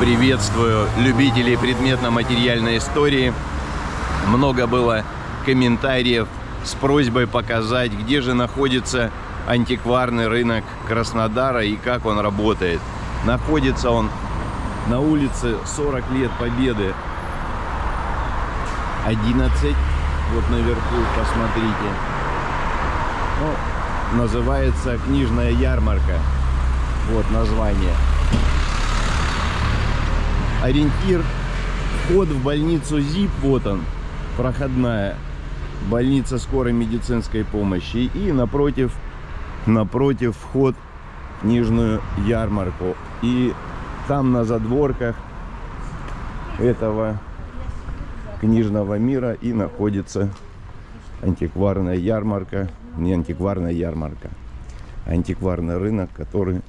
Приветствую любителей предметно-материальной истории. Много было комментариев с просьбой показать, где же находится антикварный рынок Краснодара и как он работает. Находится он на улице 40 лет Победы 11. Вот наверху, посмотрите. Ну, называется книжная ярмарка. Вот название. Ориентир. Вход в больницу ЗИП. Вот он. Проходная. Больница скорой медицинской помощи. И напротив, напротив вход в книжную ярмарку. И там на задворках этого книжного мира и находится антикварная ярмарка, не антикварная ярмарка, а антикварный рынок, который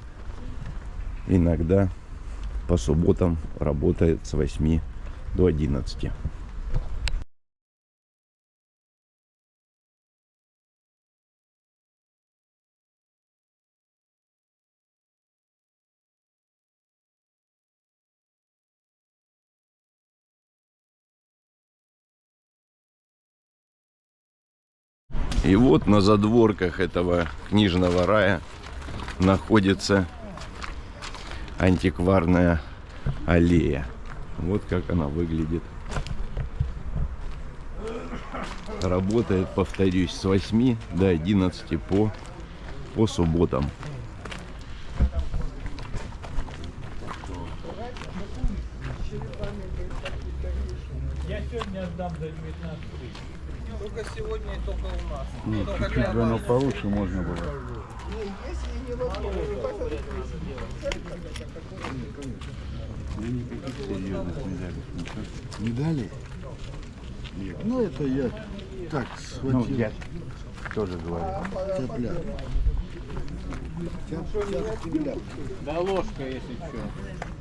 иногда по субботам работает с 8 до 11. И вот на задворках этого книжного рая находится антикварная аллея. Вот как она выглядит. Работает, повторюсь, с 8 до 11 по, по субботам. Отдам за 19 тысяч. Только сегодня и только у нас. Нет, чуть-чуть бы оно получше можно было. Да никаких серьезных медалей. Ничего. Медали? Ну, это я так Ну, схватил. я тоже говорю. Цеплял. Цеплял. Да ложка, если что.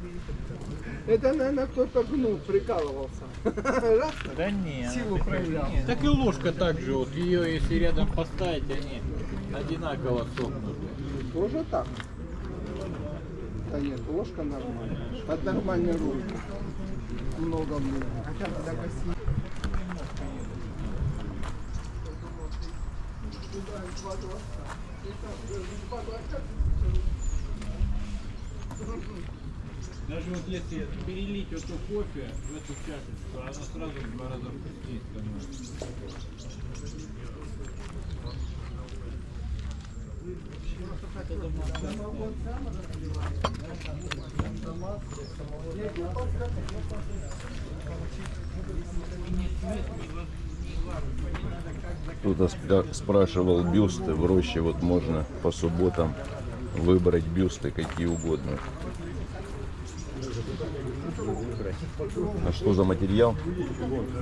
Это, наверное, кто-то гнул, прикалывался. Раз, Да не. Силу проявлял. Так и ложка так же, вот ее если рядом поставить, они одинаково сохнут. Тоже так. Да нет, ложка нормальная. Под нормальной рулькой. Много много. Хотя бы до восьми. Даже вот если перелить эту кофе в эту чашечку, она сразу в два раза вкуснее становится. Кто-то спра- спрашивал бюсты. В роще вот можно по субботам выбрать бюсты какие угодно. А что за материал?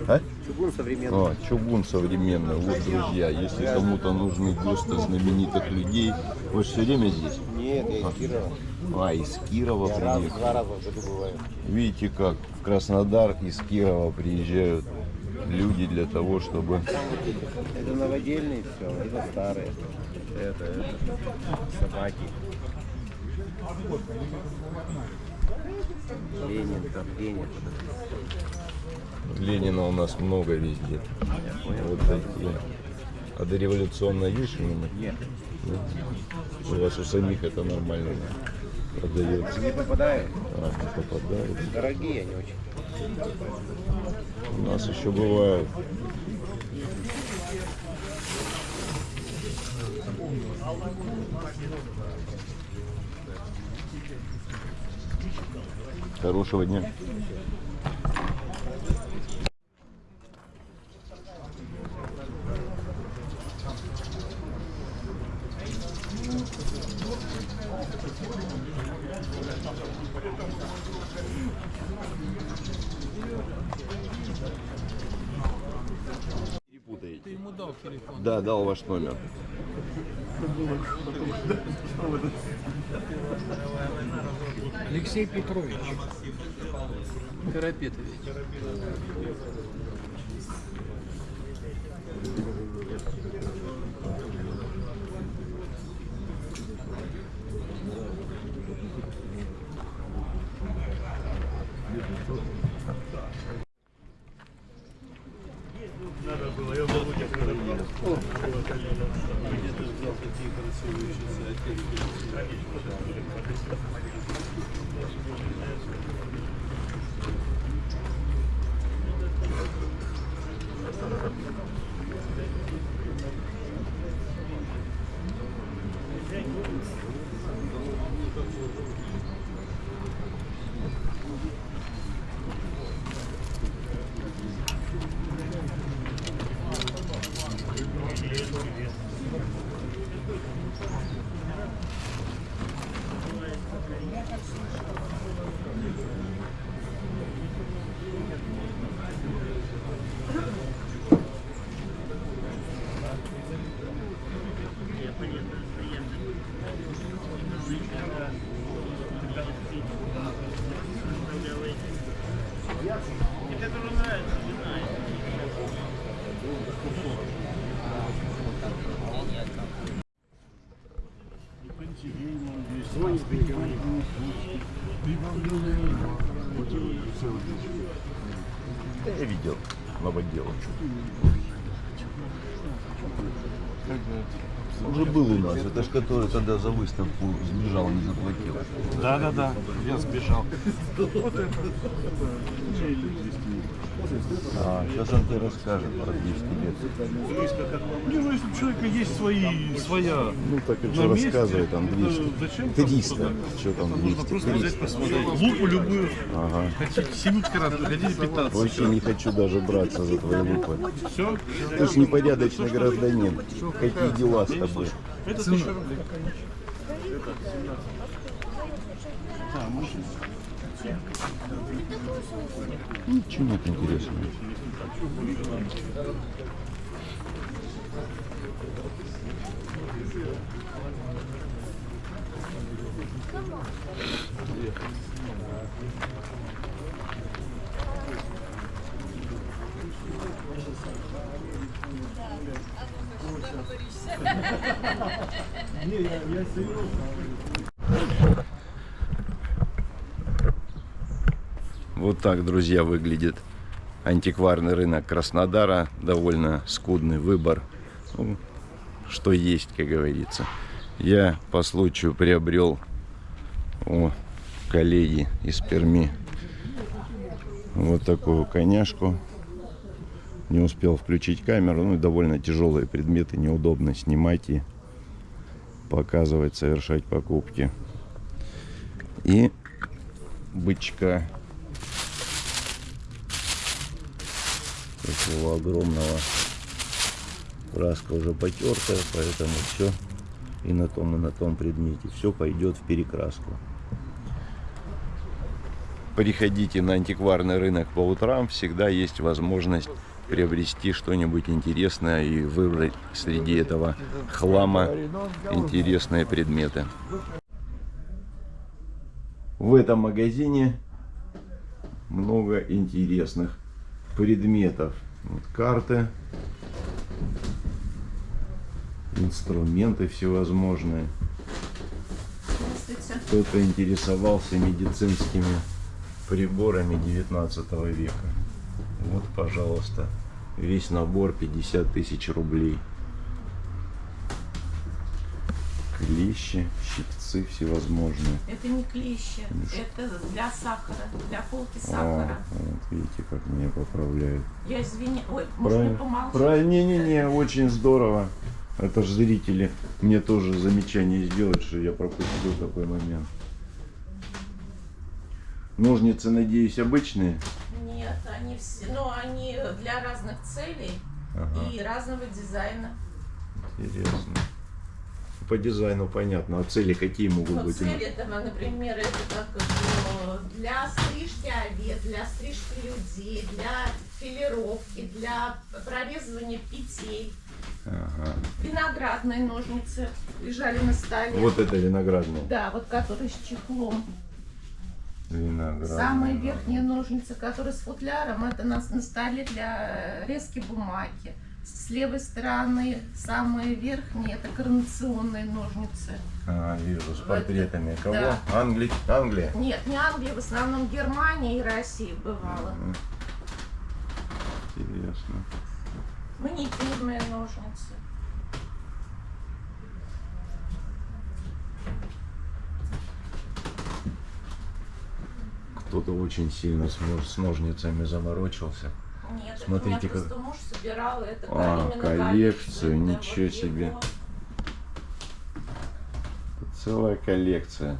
А? Чугун современный. А, чугун современный. Вот, друзья, если кому-то нужны бюсты знаменитых людей, вы же все время здесь? Нет, я из Кирова. А, из Кирова Раз, приехали. два раза в году бываю. Видите, как в Краснодар из Кирова приезжают люди для того, чтобы... Это новодельные все, это старые. Это, это собаки. Ленин, там Ленин. Ленина у нас много везде. Вот такие. А дореволюционная есть что-нибудь? Нет. У вас у самих это нормально продается. Не попадают. А, не попадает. Дорогие они очень. У нас еще бывают. Хорошего дня. Ты ему дал телефон. Да, дал ваш номер. Алексей Петрович. Карапетович. Я видел новоделом. Уже был у нас. Это ж который тогда за выставку сбежал, не заплатил. Да, да, да, я сбежал. А, сейчас он тебе расскажет про 200 лет. Не, ну если у человека есть свои, своя Ну так и что рассказывает 200. Зачем там 300. туда? Что там Нужно 200? просто взять 300. посмотреть. Лупу любую. Ага. Хотите 70 карат, хотите 15. Вообще не хочу даже браться за твои лупы. Все? Ты ж непорядочный гражданин. Какие дела с тобой? Это рублей. Ничего нет интересного. Вот так, друзья, выглядит антикварный рынок Краснодара. Довольно скудный выбор. Ну, что есть, как говорится. Я по случаю приобрел у коллеги из Перми вот такую коняшку. Не успел включить камеру. Ну, и довольно тяжелые предметы. Неудобно снимать и показывать, совершать покупки. И бычка такого огромного. Краска уже потертая, поэтому все и на том, и на том предмете. Все пойдет в перекраску. Приходите на антикварный рынок по утрам, всегда есть возможность приобрести что-нибудь интересное и выбрать среди этого хлама интересные предметы. В этом магазине много интересных предметов. Вот карты, инструменты всевозможные. Кто-то интересовался медицинскими приборами 19 века. Вот, пожалуйста, весь набор 50 тысяч рублей. Клещи, щипцы всевозможные. Это не клещи, это для сахара, для полки сахара. вот видите, как меня поправляют. Я извини, ой, можно Правильно. помолчать? Правильно, не-не-не, очень здорово. Это ж зрители мне тоже замечание сделают, что я пропустил такой момент. Ножницы, надеюсь, обычные. Нет, они все, но они для разных целей Ага, и разного дизайна. интересно. По дизайну понятно, а цели какие могут Но быть? цели этого, например, это как э, для стрижки овец, для стрижки людей, для филировки, для прорезывания петель. Ага. Виноградные ножницы лежали на столе. Вот это виноградные. Да, вот которые с чехлом. Виноградные. Самые верхние ножницы, которые с футляром, это на, на столе для резки бумаги. С левой стороны самые верхние это коронационные ножницы. А, вижу, с портретами. Кого? Да. Англи... Англия? Нет, не Англия, в основном Германия и Россия бывала. Мгм. Интересно. Маникюрные ножницы. Кто-то очень сильно с, с ножницами заморочился. Нет, это Смотрите, меня как- муж собирал это А, коллекцию, да, ничего вот себе. его. Целая коллекция.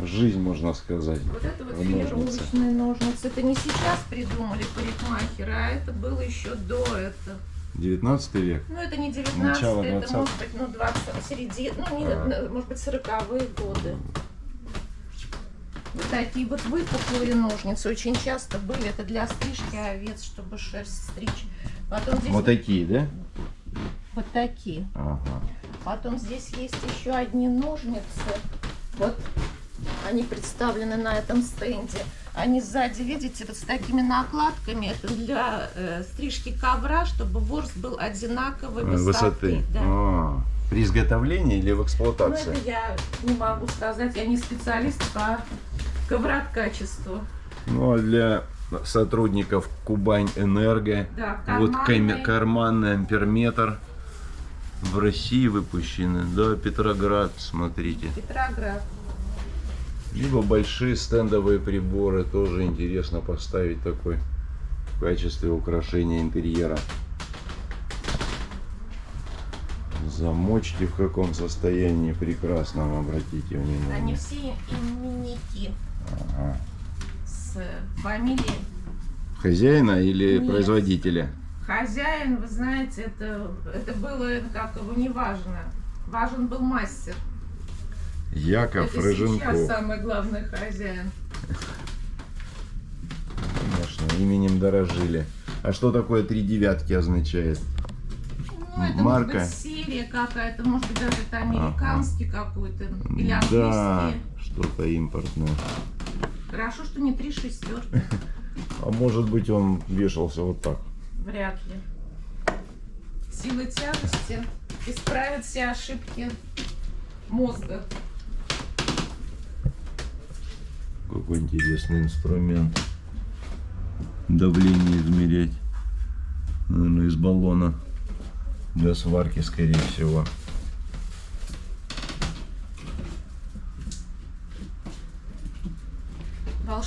Жизнь, можно сказать. Вот это вот в ножнице. филировочные ножницы. Это не сейчас придумали парикмахеры, а это было еще до этого. 19 век. Ну, это не 19 Начало это 20-го. может быть, ну, 20 середина, ну, не, А. может быть, 40-е годы. Вот такие вот выпуклые ножницы очень часто были. Это для стрижки овец, чтобы шерсть стричь. Потом здесь Вот такие, да? вот такие. Ага. Потом здесь есть еще одни ножницы. Вот они представлены на этом стенде. Они сзади, видите, вот с такими накладками. Это для э, стрижки ковра, чтобы ворс был одинаковой высоты. Высоты. Да. А, При изготовлении или в Ну, эксплуатации? это я не могу сказать, я не специалист по коврокачеству. Ну, а для сотрудников Кубань Энерго, Да, вот карманный. амперметр в России выпущены, да, Петроград, смотрите. Петроград. Либо большие стендовые приборы, тоже интересно поставить такой в качестве украшения интерьера. Замочки в каком состоянии прекрасном, обратите Они внимание. все именники Ага. с фамилией. Хозяина или Нет. производителя? Хозяин, вы знаете, это, это было как его не важно. Важен был мастер. Яков это сейчас Рыженков. самый главный хозяин. Конечно, именем дорожили. А что такое три девятки означает? Ну, это Марка? может быть серия какая-то, может быть даже это американский какой-то или Да, что-то импортное. Хорошо, что не три шестерки. А может быть он вешался вот так. Вряд ли. Сила тяжести исправит все ошибки мозга. Какой интересный инструмент. Давление измерять. Наверное, из баллона. Для сварки, скорее всего.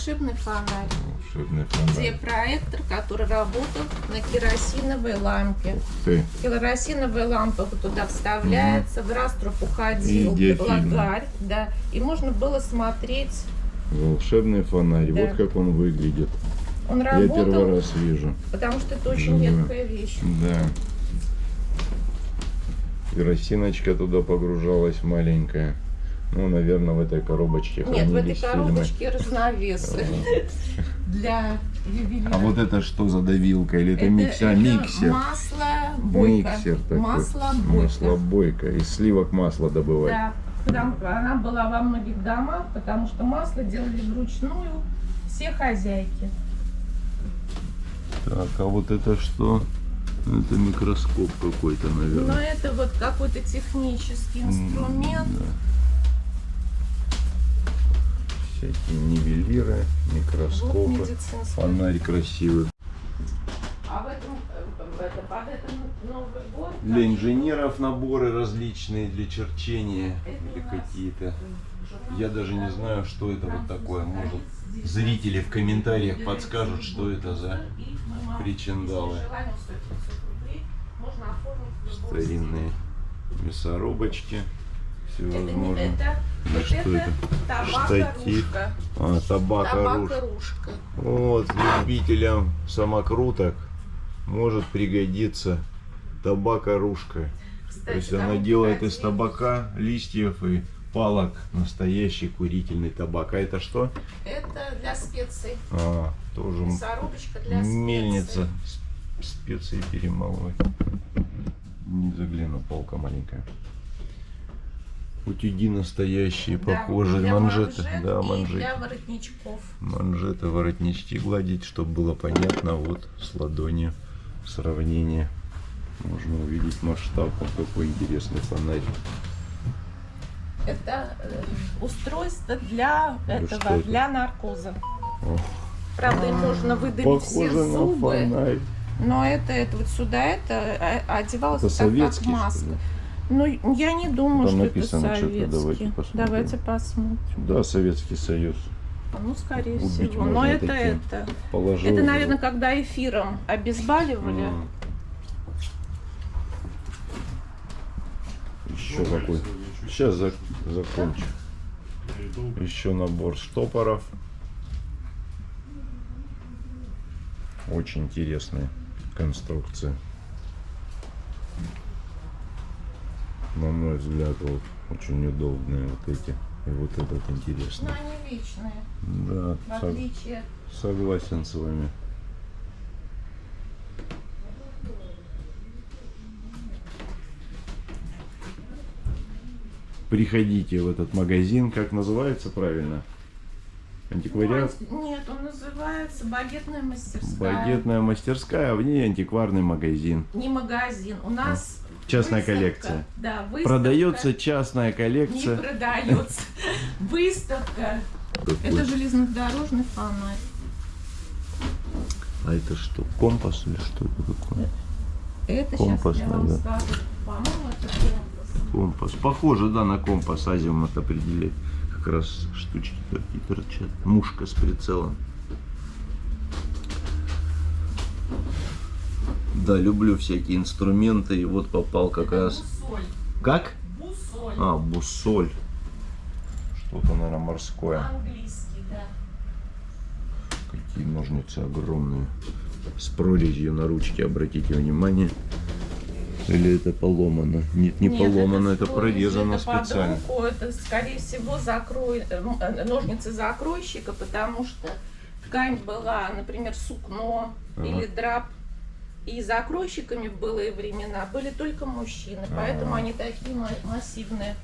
Волшебный фонарь. Волшебный Где фонарь. проектор, который работал на керосиновой лампе. Ты. Керосиновая лампа туда вставляется, в раструб уходил лагарь, да, и можно было смотреть. Волшебный фонарь. Да. Вот как он выглядит. Он Я первый работал, раз вижу. потому что это очень Живую. редкая вещь. Да. Керосиночка туда погружалась маленькая. Ну, наверное, в этой коробочке Нет, в этой хранились фильмы. коробочке разновесы для ювелира. А вот это что за давилка? Или это, Это- миксер? это Миксер. Масло бойко. Миксер такой. Масло бойко. Масло бойко. Из сливок масло добывать. Да, потому- она была во многих домах, потому что масло делали вручную все хозяйки. Так, а вот это что? Это микроскоп какой-то, Но наверное. это вот какой-то технический инструмент. Да. Всякие нивелиры, микроскопы. Медицинский. Фонарь красивый. А в этом, э, это, под этом Новый год... Для инженеров наборы различные, для черчения Это или какие-то. Я даже не знаю, что это вот такое. Может, зрители в комментариях подскажут, что это за причиндалы. если желание стоит 500 рублей, можно оформить в любом старинные мясорубочки. Всевозможные. Ну, вот что это, это? Штатив. А, табака руж. Табака-ружка. Вот, любителям самокруток может пригодиться табака-ружка. То Кстати, есть там она делает из табака, листьев и палок настоящий курительный табак. А это что? Это для специй. А, тоже Мясорубочка для мельница. Специи перемалывать. Не загляну, полка маленькая. Утюги настоящие, Да, похожие. для манжеты. манжет Да, манжеты. для воротничков. Манжеты, воротнички гладить, чтобы было понятно. Вот с ладони сравнение. Можно увидеть масштаб. Вот какой интересный фонарь. Это э, устройство для что этого, это? для наркоза. О. Правда, им нужно выдавить все Похоже на зубы, фонарь. но это, это вот сюда это э, одевалось Это так, как советский, что маска. ли? Ну, я не думаю, Там что написано это что-то, советский. давайте посмотрим. Давайте посмотрим. Да, Советский Союз. Ну, скорее Убить всего. Но это таким. это. Положил. Это, наверное, когда эфиром обезболивали. М. Еще какой. Сейчас зак- закончу. Еще набор штопоров. Очень интересная конструкция. На мой взгляд, вот очень удобные вот эти. И вот этот Но интересный. они вечные, Да, в сог- отличие. согласен с вами. Приходите в этот магазин, как называется правильно? Антиквариат. Нет, он называется багетная мастерская. Багетная мастерская, а в ней антикварный магазин. Не магазин. У нас Частная выставка. коллекция. Да, выставка. Продается частная Не коллекция. продается. Выставка. Это железнодорожный фонарь. А это что, компас или что это такое? Это Компас, сейчас я вам да. скажу. По-моему, это компас. Компас. Похоже, да, на компас азимут определяет. Как раз штучки такие торчат. Мушка с прицелом. Да, люблю всякие инструменты. И вот попал как раз... Бусоль. Как? Бусоль. А, бусоль. Что-то, наверное, морское. Английский, да. Какие ножницы огромные. С прорезью на ручке, обратите внимание. Или это поломано? Нет, не Нет, поломано, это, прорезью, прорезано это специально. руку, это, скорее всего, закрой, э, м, э, ножницы закройщика, потому что ткань была, например, сукно Ага. или драп. И закройщиками в былые времена были только мужчины, поэтому они такие ма- массивные.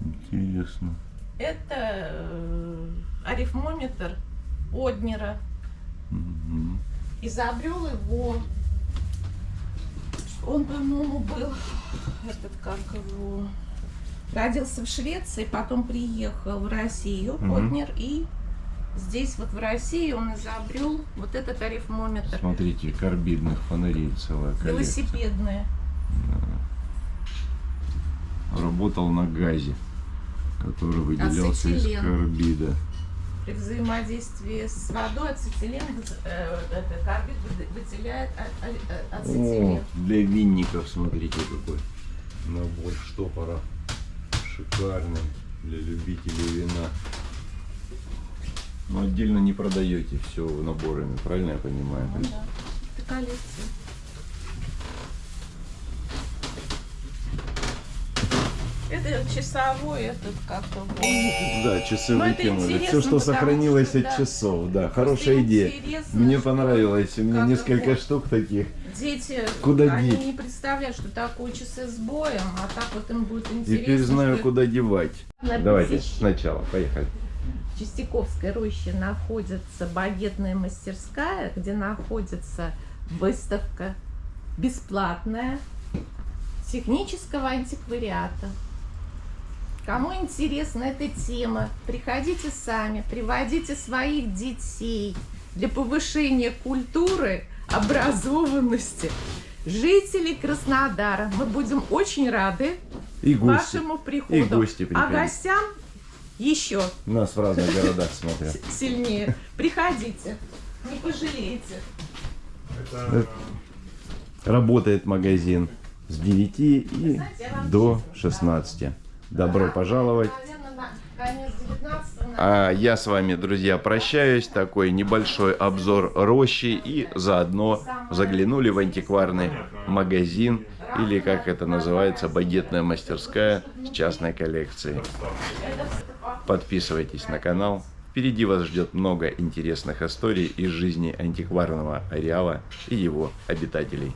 Интересно. Это э, арифмометр Однера. Мгм. Изобрел его. Он, по-моему, был этот как его. Родился в Швеции, потом приехал в Россию, Мгм. Однер, и здесь вот в России он изобрел вот этот арифмометр. Смотрите, карбидных фонарей целая коллекция. Велосипедные. Работал на газе, который выделялся из Ацетилен. карбида. При взаимодействии с водой ацетилен, э, это карбид вы- выделяет а- а- О, ацетилен. для винников, смотрите, какой набор штопора. Шикарный для любителей вина. Но отдельно не продаете все наборами, правильно я понимаю? Ну да, это коллекция. Это часовой, этот как-то вот. Да, часы Ну, выкинули. Все, что сохранилось что, от да. часов, да. Хорошая идея. Мне что понравилось. У меня несколько вот штук таких. Дети, Куда они деть? не представляют, что такое часы с боем, а так вот им будет интересно. Теперь знаю, что куда девать. Давайте сначала, поехали. В Чистяковской роще находится багетная мастерская, где находится выставка бесплатная технического антиквариата. Кому интересна эта тема, приходите сами, приводите своих детей для повышения культуры, образованности жителей Краснодара. Мы будем очень рады И гости. вашему приходу. И гости а гостям еще Нас в разных городах смотрят. сильнее. Приходите, не пожалеете. Работает магазин с 9 и до честно 16. Добро пожаловать. Наверное, на конец 19 А я с вами, друзья, прощаюсь. Такой небольшой обзор рощи и заодно заглянули в антикварный магазин или как это называется, багетная мастерская с частной коллекцией. Подписывайтесь на канал. Впереди вас ждет много интересных историй из жизни антикварного ареала и его обитателей.